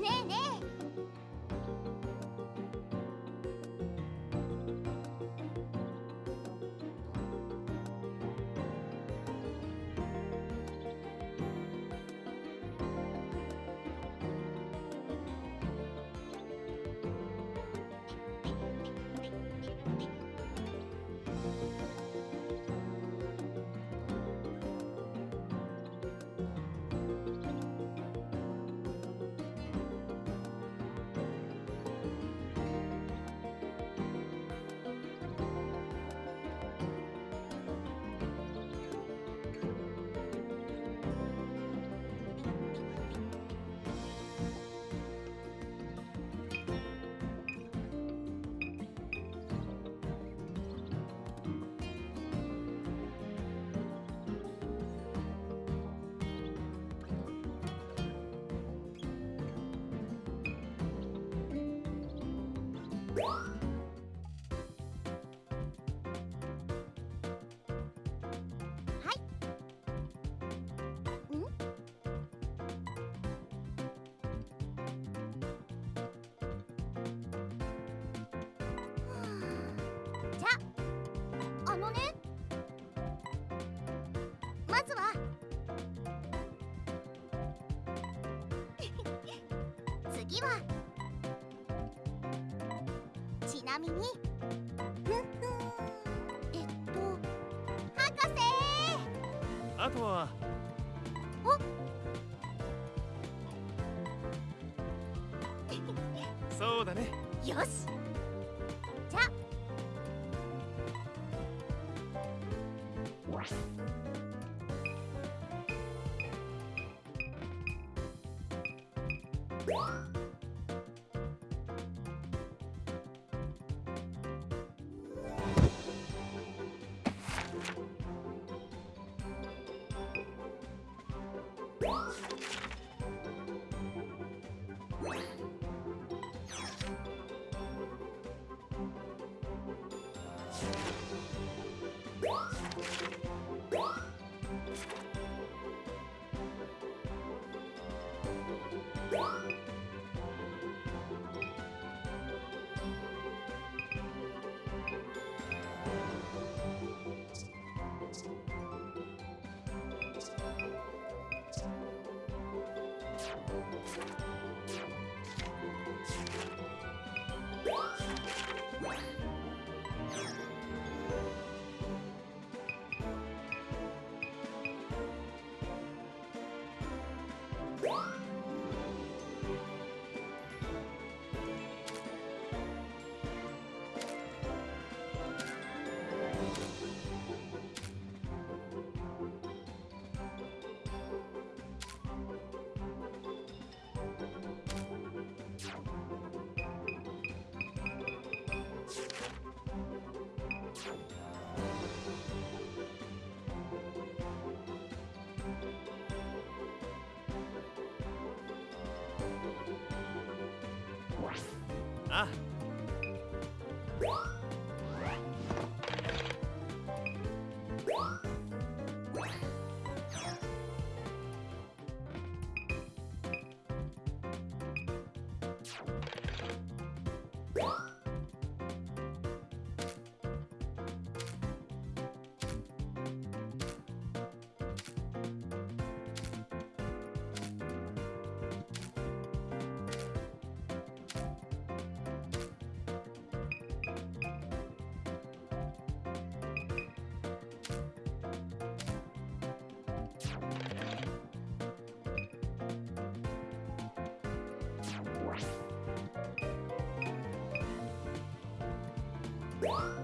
ねえねえまずは次は。ちなみに。えっと博士。あとは。そうだね。よし What? you あ What?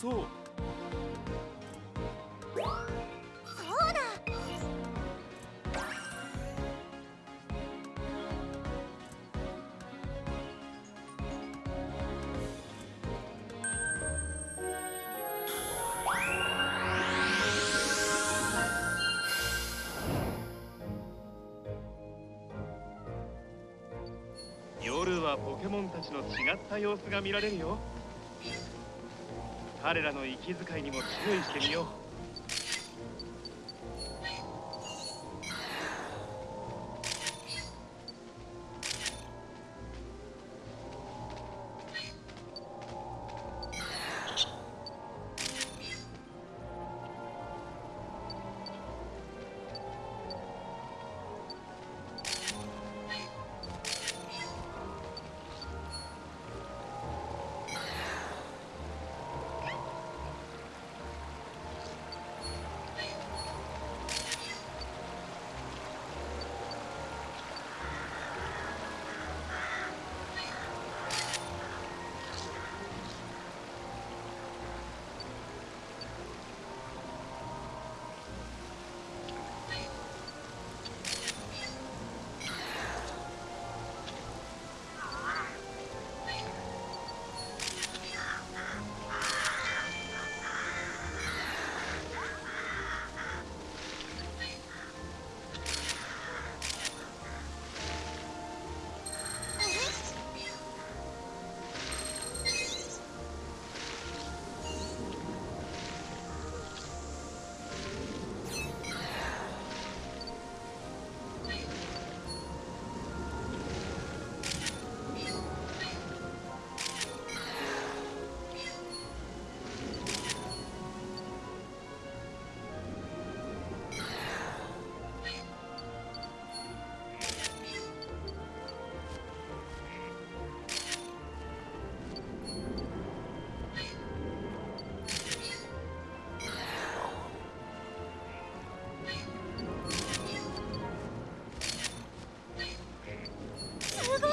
そう。そうだ。夜はポケモンたちの違った様子が見られるよ彼らの息遣いにも注意してみよう。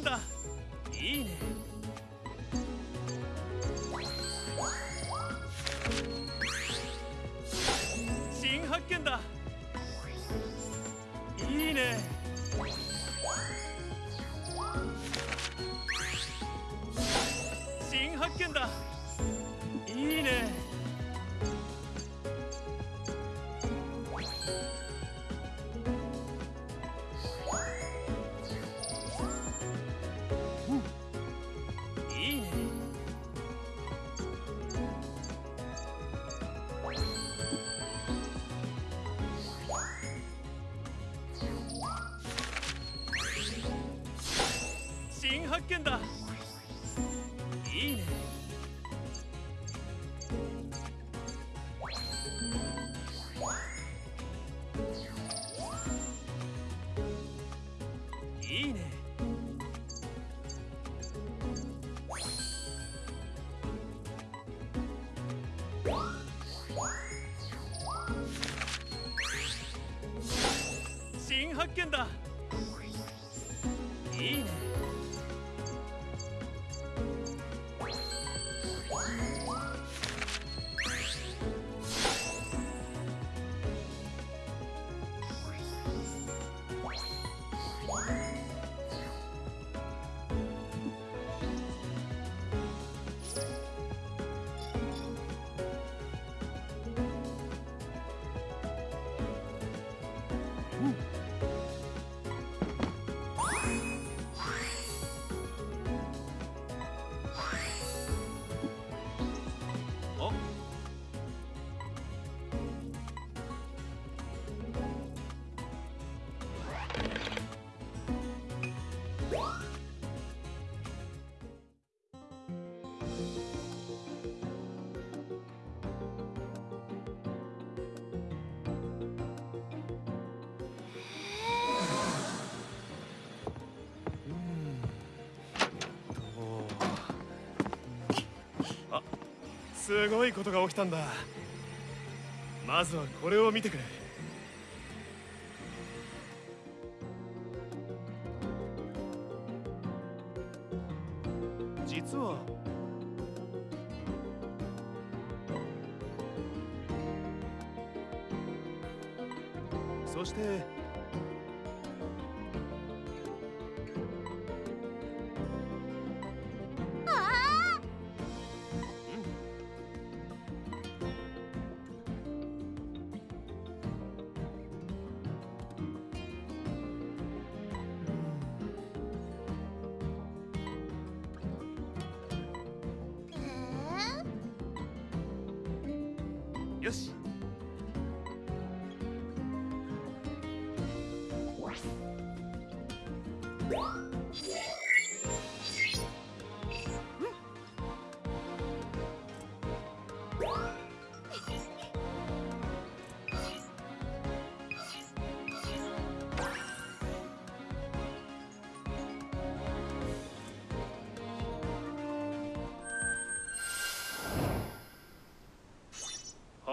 된다 危的。すごいことが起きたんだ。まずはこれを見てくれ。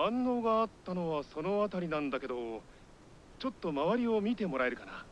反応があったのはその辺りなんだけどちょっと周りを見てもらえるかな？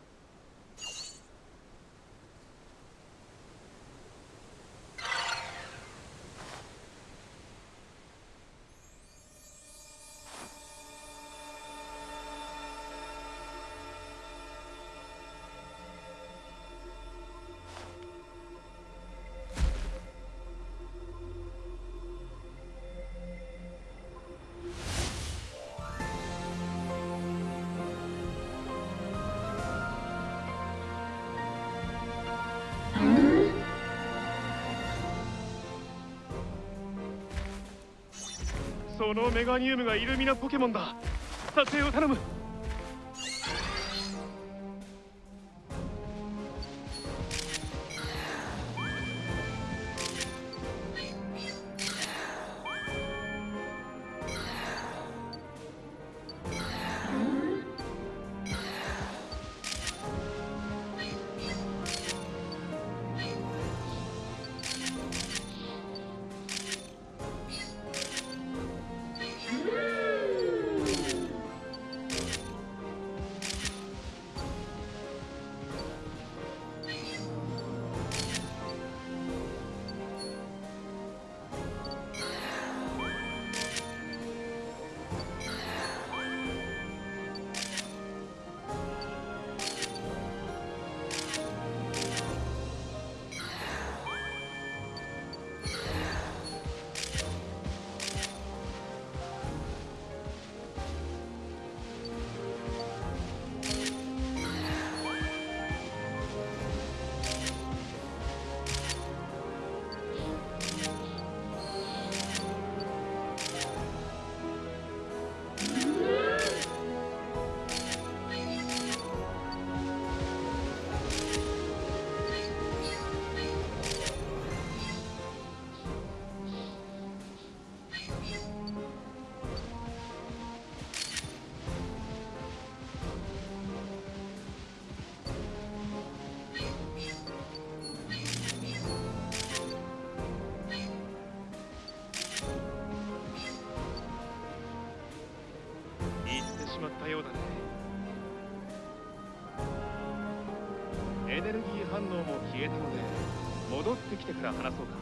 そのメガニウムがイルミナポケモンだ。撮影を頼む。から話そうか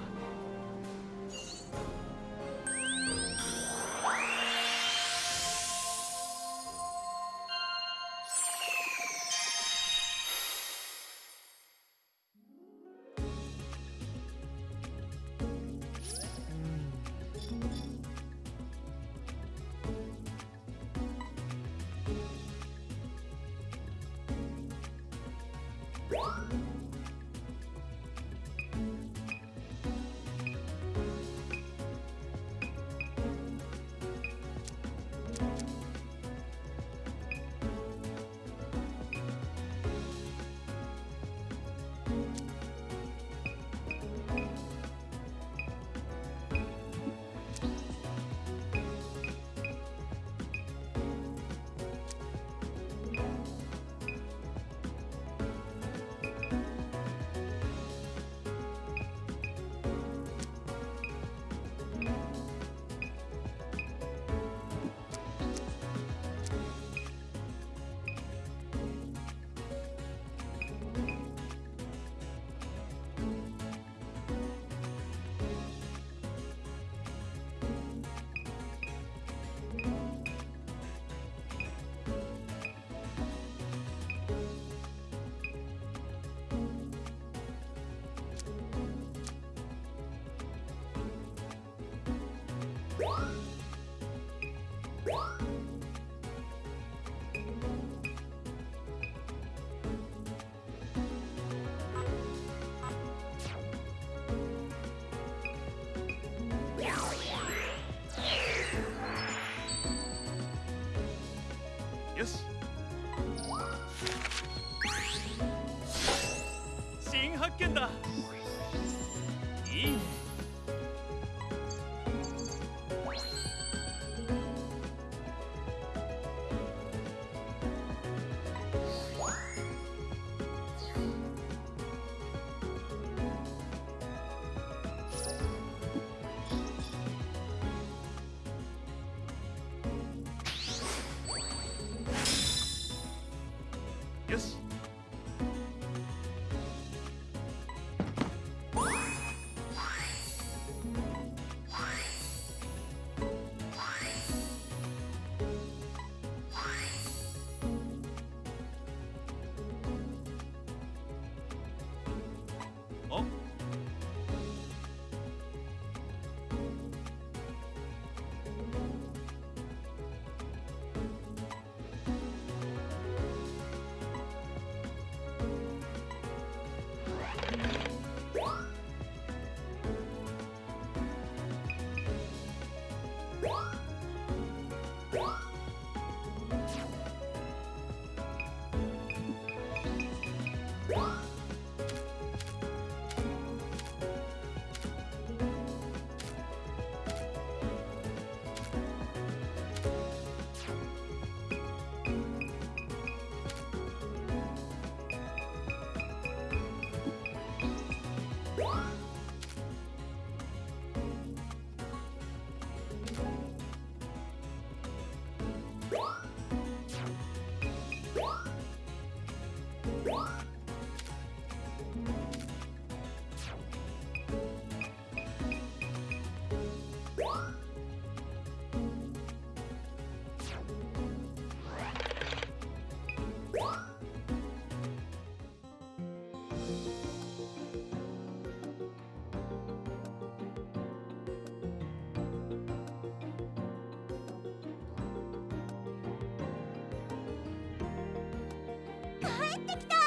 ってきた